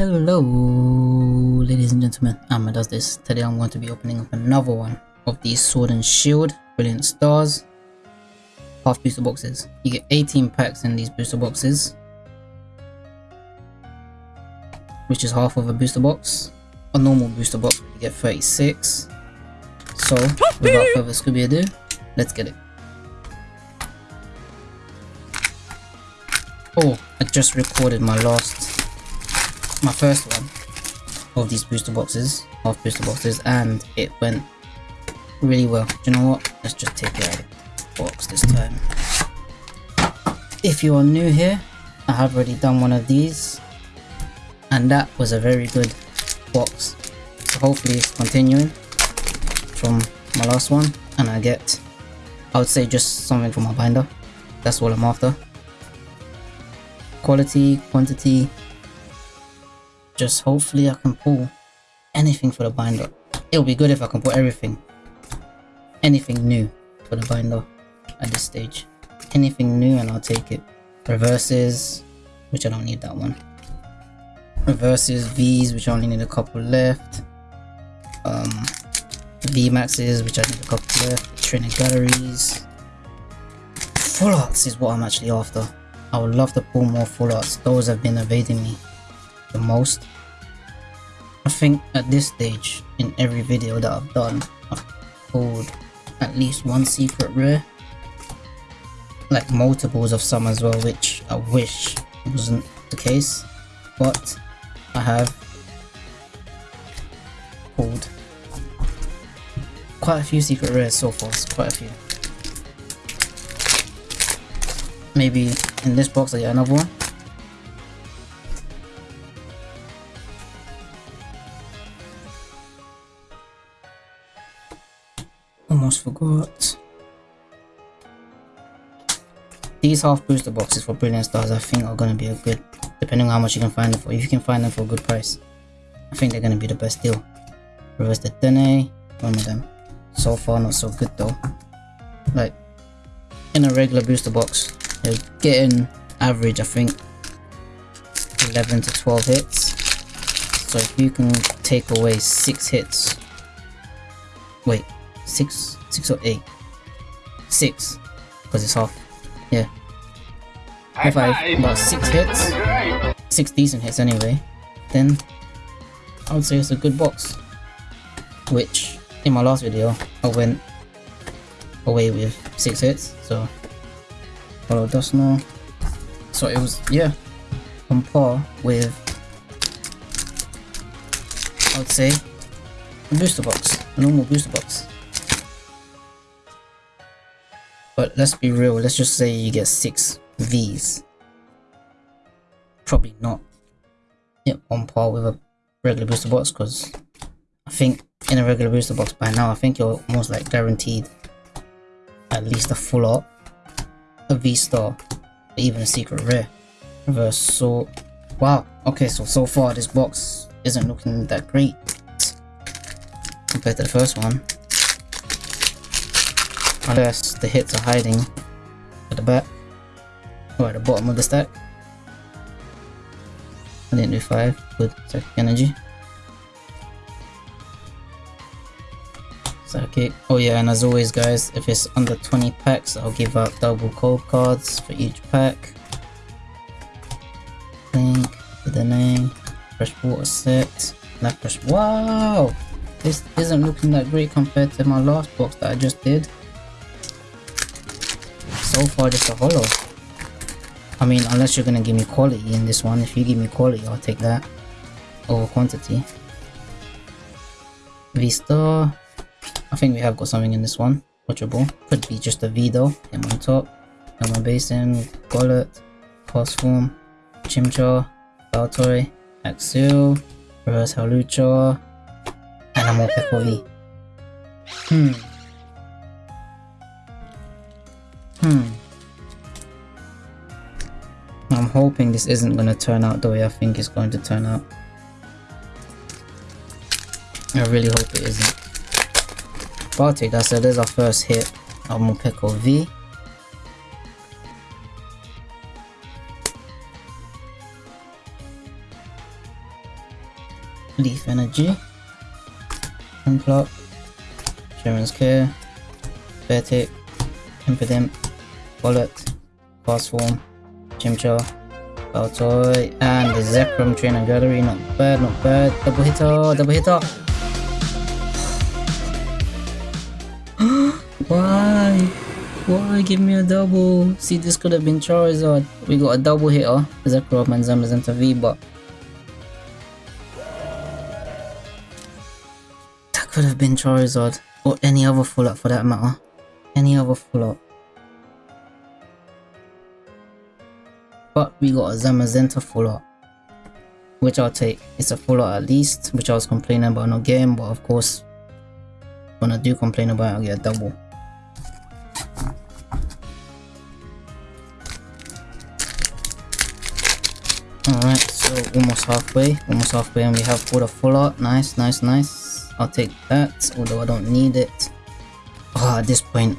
Hello, ladies and gentlemen, Amma does this. Today I'm going to be opening up another one of these Sword and Shield Brilliant Stars half booster boxes. You get 18 packs in these booster boxes, which is half of a booster box. A normal booster box, you get 36. So, without further Scooby ado, let's get it. Oh, I just recorded my last my first one of these booster boxes, half booster boxes, and it went really well. Do you know what? Let's just take it out of the box this time. If you are new here, I have already done one of these, and that was a very good box. So hopefully it's continuing from my last one, and I get, I would say just something from my binder. That's what I'm after. Quality, quantity, just hopefully I can pull anything for the binder. It'll be good if I can pull everything. Anything new for the binder at this stage. Anything new and I'll take it. Reverses, which I don't need that one. Reverses, V's, which I only need a couple left. Um, Maxes, which I need a couple left. Trainer Galleries. Full arts is what I'm actually after. I would love to pull more full arts. Those have been evading me the most. I think at this stage in every video that I've done, I've pulled at least one secret rare. Like multiples of some as well, which I wish wasn't the case. But I have pulled quite a few secret rares so far, quite a few. Maybe in this box I get another one. Almost forgot. These half booster boxes for Brilliant Stars I think are going to be a good, depending on how much you can find them for. If you can find them for a good price, I think they're going to be the best deal. Reverse the Dene, one of them. So far not so good though. Like, in a regular booster box, you're getting average I think 11 to 12 hits. So if you can take away 6 hits, wait, six, six or eight, six, because it's half. Yeah. If I have about six hits, six decent hits anyway, then I would say it's a good box. Which in my last video I went away with six hits, so follow Dusknoir. So it was yeah on par with I would say a booster box, a normal booster box. But let's be real, let's just say you get 6 Vs. Probably not yeah, on par with a regular booster box because I think in a regular booster box by now I think you're almost like guaranteed at least a full art, a V star, even a secret rare. Reverse so wow, okay so so far this box isn't looking that great compared to the first one. Unless the hits are hiding at the back or at the bottom of the stack. I didn't do 5 with psychic energy. Psychic. Oh yeah, and as always guys, if it's under 20 packs, I'll give out double code cards for each pack. Link with the name, fresh water set, fresh. Wow! This isn't looking that great compared to my last box that I just did so far just a holo. I mean, unless you're gonna give me quality in this one. If you give me quality, I'll take that over quantity. V-Star. I think we have got something in this one. Watchable. Could be just a V though. Him on top. Elmer Basin. Golett. Pulse Form. Chimchar. Baltoy. Axel. Reverse Hawlucha. Animal Peckle V. Hmm. Hmm. I'm hoping this isn't going to turn out the way I think it's going to turn out. I really hope it isn't. But I'll take that. So there's our first hit I'm gonna Morpeko V. Leaf Energy, Unclock, Cheren's Care, Beartic, Impidimp, Bullet, Fast Form, Chimchar, Baltoy, and the Zekrom Trainer Gallery. Not bad, not bad. Double hitter, double hitter. Why? Why give me a double? See, this could have been Charizard. We got a double hitter, Zekrom and Zamazenta V, but that could have been Charizard or any other full art for that matter. Any other full art. But we got a Zamazenta full art. Which I'll take. It's a full art at least, which I was complaining about not getting, but of course, when I do complain about it, I'll get a double. Alright, so almost halfway, almost halfway and we have put a full art. Nice, nice, nice. I'll take that, although I don't need it. Oh, at this point,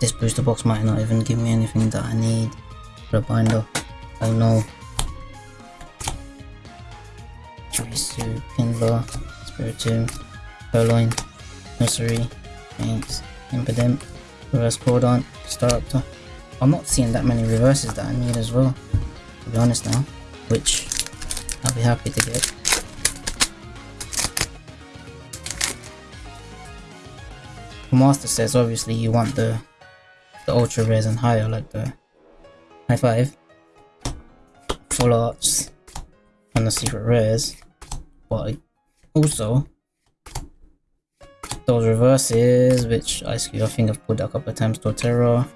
this booster box might not even give me anything that I need for a binder. Oh no. Jurisu, Kindler, Spiritomb, Purrloin, Nursery, Thanks, Impidimp, Reverse Cordon, Staraptor. I'm not seeing that many reverses that I need as well, to be honest now which I'll be happy to get. Master says obviously you want the the ultra rares and higher like the high five, full arts, and the secret rares, but also those reverses which I I think I've pulled a couple of times Torterra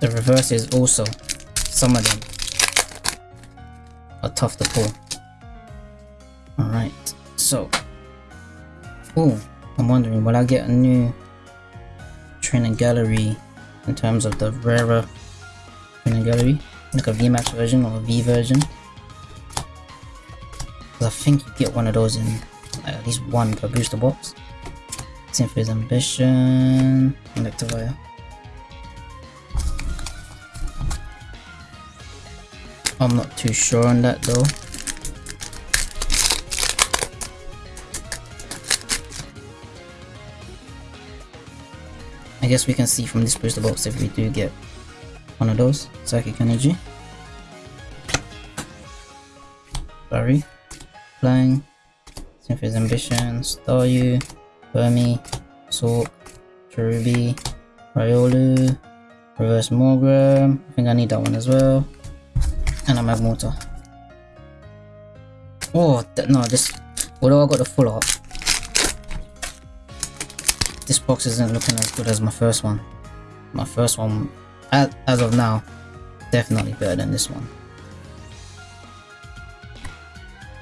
The reverse is also, some of them are tough to pull. Alright, so, oh, I'm wondering, will I get a new trainer gallery in terms of the rarer trainer gallery? Like a VMAX version or a V version? I think you get one of those in like, at least one per booster box. Cynthia's Ambition, Electivire. I'm not too sure on that though. I guess we can see from this booster box if we do get one of those. Psychic Energy. Barry. Flying. Cynthia's Ambition. Staryu. Burmy. Sork. Cherubi. Riolu. Reverse Morgrem. I think I need that one as well and a Magmortar. Oh, no, this, although I got the full art, this box isn't looking as good as my first one. My first one, as, of now, definitely better than this one.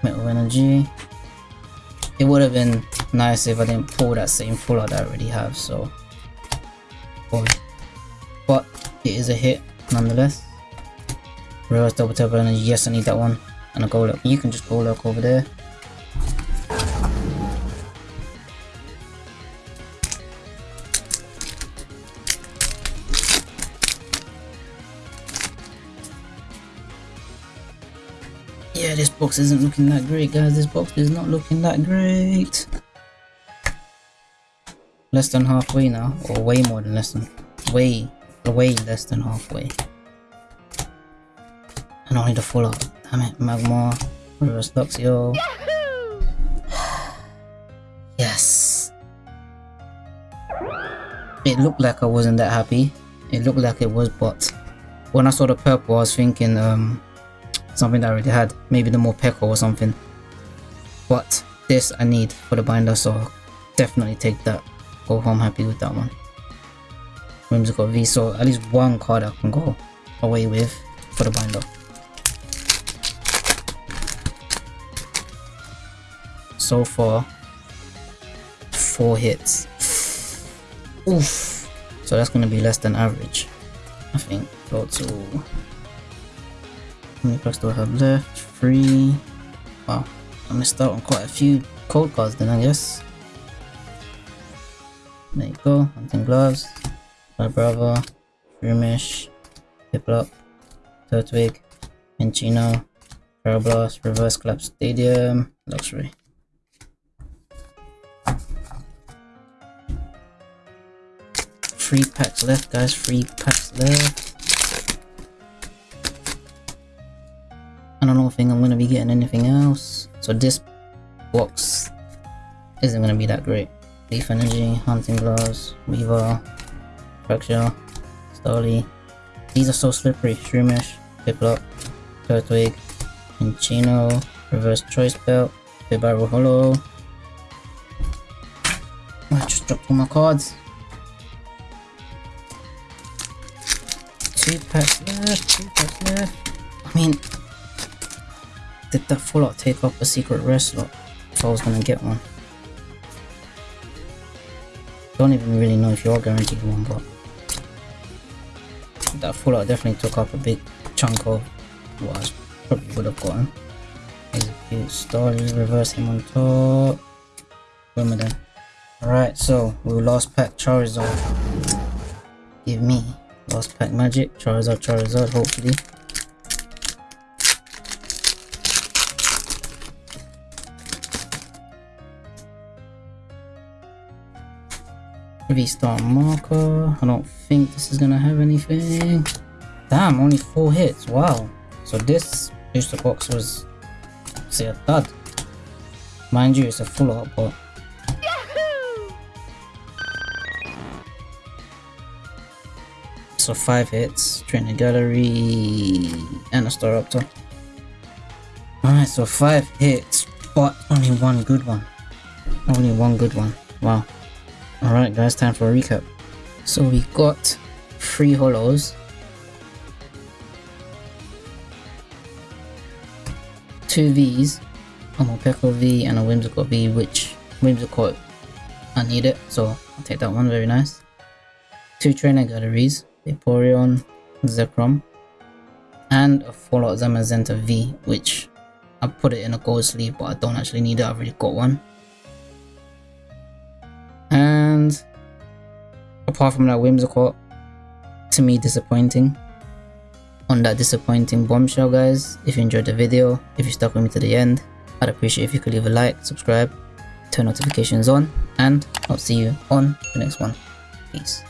Metal Energy. It would have been nice if I didn't pull that same full art I already have, so... Boy. But it is a hit nonetheless. Reverse double tap and yes I need that one. And a goal You can just go look over there. Box isn't looking that great, guys. This box is not looking that great. Less than halfway now, or way more than less than, way, way less than halfway. And I need a full art. Damn it, Magmar. Reverse Luxio. yes. It looked like I wasn't that happy. It looked like it was, but when I saw the purple, I was thinking um, something that I already had. Maybe the more Morpeko or something. But this I need for the binder, so definitely take that. Go home happy with that one. Whimsicott V, so at least one card I can go away with for the binder. so far. Four hits. Oof. So that's gonna be less than average. I think. Go to do I have left? Three. Wow. I missed out on quite a few cold cards then I guess. There you go. Hunting gloves. My brother. Shroomish. Piplup. Turtwig. Minccino, Parablast, Reverse Clap Stadium, Luxury. Three packs left, guys. Three packs left. I don't know if I'm gonna be getting anything else. So this box isn't gonna be that great. Leaf Energy, Hunting Gloves, Weaver, Fracture, Starly. These are so slippery. Shroomish, Piplup, Turtwig, Minccino, Reverse Choice Belt, Bibarel Holo. I just dropped all my cards. Two packs left, two packs left. I mean, did that full art take off a secret rare slot if I was gonna get one? Don't even really know if you're guaranteed one, but that full art definitely took up a big chunk of what I probably would have gotten. Execute story, reverse him on top. Boom then. Alright, so we lost pack Charizard. Give me last pack magic, Charizard, Charizard, hopefully. Restart marker. I don't think this is gonna have anything. Damn, only four hits. Wow. So this booster box was, say, a dud. Mind you, it's a full art, but So five hits, Trainer Gallery, and a Staraptor. Alright, so five hits, but only one good one. Only one good one. Wow. Alright guys, time for a recap. So we got three holos. Two Vs, a Morpeko V and a Whimsicott V, which Whimsicott I need it, so I'll take that one, very nice. Two trainer galleries, Vaporeon, Zekrom, and a full art Zamazenta V, which I put it in a gold sleeve, but I don't actually need it, I've already got one. And apart from that whimsical, to me disappointing. On that disappointing bombshell guys, if you enjoyed the video, if you stuck with me to the end, I'd appreciate if you could leave a like, subscribe, turn notifications on, and I'll see you on the next one. Peace.